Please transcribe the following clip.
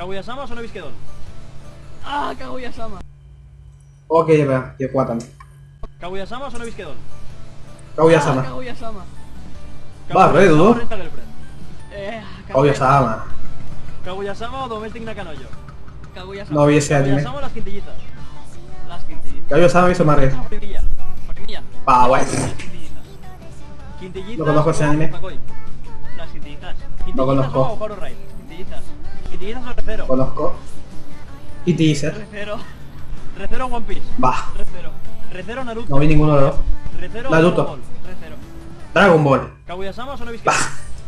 Kaguya-sama o Sonobisquedon. Ah, Kaguya-sama. Ok, ya ya kuatan. Kaguya-sama o Sonobisquedon. Kaguya-sama. Ah, Kaguya-sama. Dudo. Renta Girlfriend. Eh, Kaguya-sama. Kaguya-sama o Domestic Nakanoyo. Kaguya-sama. No vi ese anime. Kaguya-sama o las quintillizas. Las quintillitas. Kaguya-sama hizo. Primilla. Primilla. Pa, quintillizas. Quintillizas No conozco ese anime. Las. Quintillizas conozco. o Horror Ride. Quintillizas o Recero. Conozco. Y teaser. Recero. Recero One Piece. Va. Recero. Recero Naruto. No vi ninguno de los dos. Recero Naruto. Dragon Ball. Recero. Dragon Ball. Kaguya-sama o. Va.